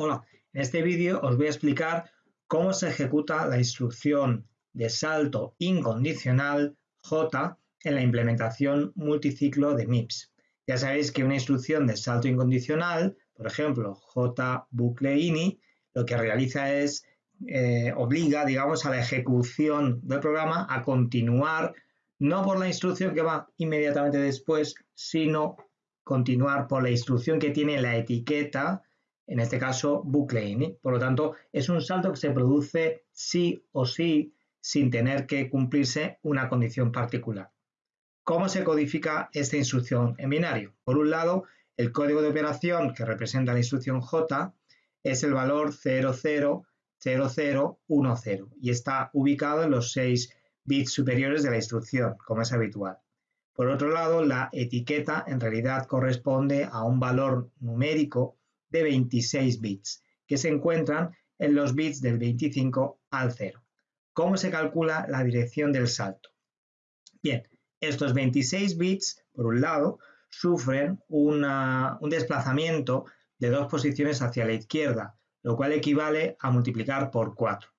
Hola, en este vídeo os voy a explicar cómo se ejecuta la instrucción de salto incondicional J en la implementación multiciclo de MIPS. Ya sabéis que una instrucción de salto incondicional, por ejemplo, J bucle ini, lo que realiza es eh, obliga, digamos, a la ejecución del programa a continuar no por la instrucción que va inmediatamente después, sino continuar por la instrucción que tiene la etiqueta en este caso ini. Por lo tanto, es un salto que se produce sí o sí sin tener que cumplirse una condición particular. ¿Cómo se codifica esta instrucción en binario? Por un lado, el código de operación que representa la instrucción J es el valor 000010 y está ubicado en los 6 bits superiores de la instrucción, como es habitual. Por otro lado, la etiqueta en realidad corresponde a un valor numérico de 26 bits, que se encuentran en los bits del 25 al 0. ¿Cómo se calcula la dirección del salto? Bien, estos 26 bits, por un lado, sufren un desplazamiento de dos posiciones hacia la izquierda, lo cual equivale a multiplicar por 4.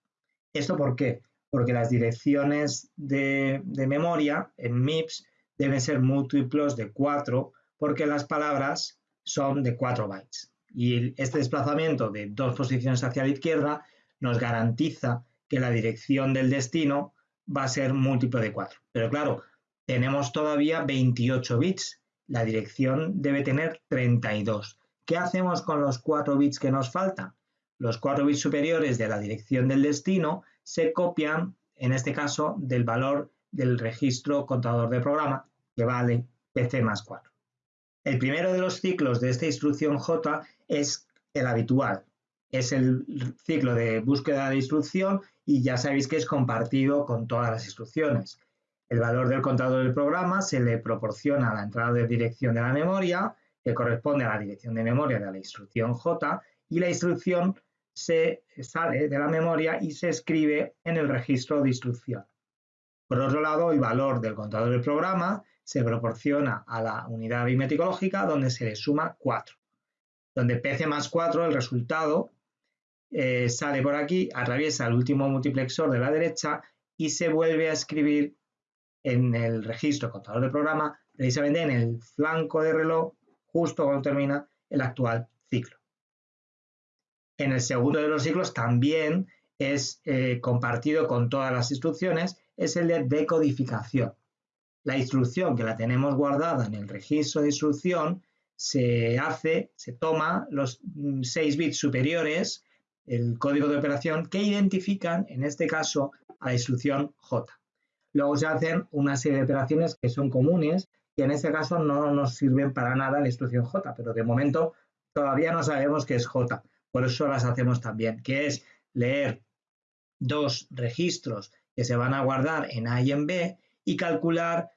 ¿Esto por qué? Porque las direcciones de, de memoria en MIPS deben ser múltiplos de 4 porque las palabras son de 4 bytes. Y este desplazamiento de dos posiciones hacia la izquierda nos garantiza que la dirección del destino va a ser múltiplo de 4. Pero claro, tenemos todavía 28 bits. La dirección debe tener 32. ¿Qué hacemos con los 4 bits que nos faltan? Los 4 bits superiores de la dirección del destino se copian, en este caso, del valor del registro contador de programa, que vale PC más 4. El primero de los ciclos de esta instrucción J es el habitual. Es el ciclo de búsqueda de instrucción y ya sabéis que es compartido con todas las instrucciones. El valor del contador del programa se le proporciona a la entrada de dirección de la memoria, que corresponde a la dirección de memoria de la instrucción J, y la instrucción se sale de la memoria y se escribe en el registro de instrucción. Por otro lado, el valor del contador del programa se proporciona a la unidad aritmética lógica donde se le suma 4. Donde PC más 4, el resultado, eh, sale por aquí, atraviesa el último multiplexor de la derecha y se vuelve a escribir en el registro contador de programa, precisamente en el flanco de reloj, justo cuando termina el actual ciclo. En el segundo de los ciclos también es eh, compartido con todas las instrucciones, es el de decodificación. La instrucción que la tenemos guardada en el registro de instrucción se hace, se toma los 6 bits superiores, el código de operación, que identifican, en este caso, a la instrucción J. Luego se hacen una serie de operaciones que son comunes, que en este caso no nos sirven para nada la instrucción J, pero de momento todavía no sabemos qué es J. Por eso las hacemos también, que es leer dos registros que se van a guardar en A y en B y calcular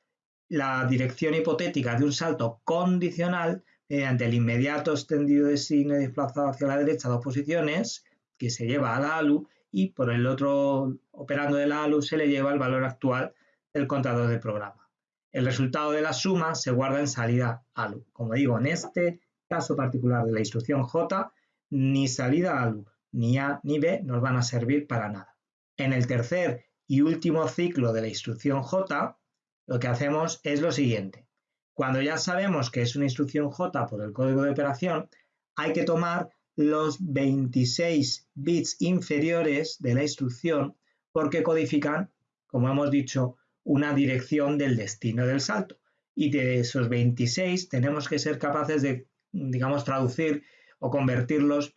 la dirección hipotética de un salto condicional mediante el inmediato extendido de signo desplazado hacia la derecha dos posiciones que se lleva a la ALU y por el otro operando de la ALU se le lleva el valor actual del contador del programa. El resultado de la suma se guarda en salida ALU. Como digo, en este caso particular de la instrucción J, ni salida ALU ni A ni B nos van a servir para nada. En el tercer y último ciclo de la instrucción J, lo que hacemos es lo siguiente. Cuando ya sabemos que es una instrucción J por el código de operación, hay que tomar los 26 bits inferiores de la instrucción porque codifican, como hemos dicho, una dirección del destino del salto. Y de esos 26 tenemos que ser capaces de, digamos, traducir o convertirlos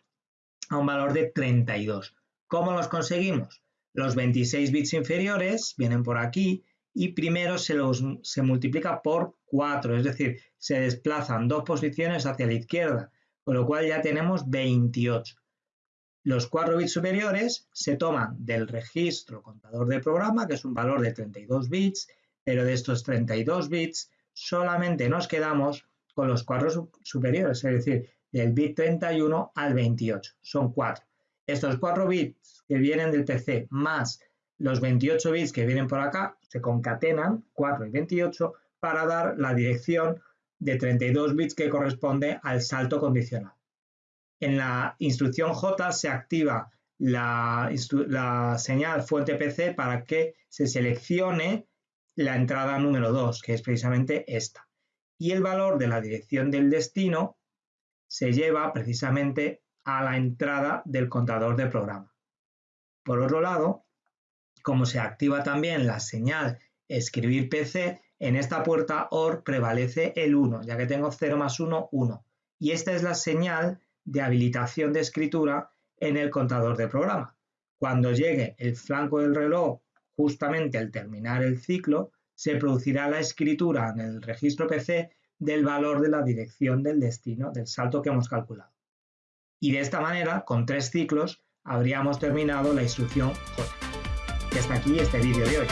a un valor de 32. ¿Cómo los conseguimos? Los 26 bits inferiores vienen por aquí y primero se, los, se multiplica por 4, es decir, se desplazan dos posiciones hacia la izquierda, con lo cual ya tenemos 28. Los 4 bits superiores se toman del registro contador de programa, que es un valor de 32 bits, pero de estos 32 bits solamente nos quedamos con los 4 superiores, es decir, del bit 31 al 28, son 4. Estos 4 bits que vienen del PC más los 28 bits que vienen por acá se concatenan, 4 y 28, para dar la dirección de 32 bits que corresponde al salto condicional. En la instrucción J se activa la, señal fuente PC para que se seleccione la entrada número 2, que es precisamente esta. Y el valor de la dirección del destino se lleva precisamente a la entrada del contador de programa. Por otro lado, como se activa también la señal escribir PC, en esta puerta OR prevalece el 1, ya que tengo 0 más 1, 1. Y esta es la señal de habilitación de escritura en el contador de programa. Cuando llegue el flanco del reloj justamente al terminar el ciclo, se producirá la escritura en el registro PC del valor de la dirección del destino del salto que hemos calculado. Y de esta manera, con tres ciclos, habríamos terminado la instrucción J. Y hasta aquí este vídeo de hoy.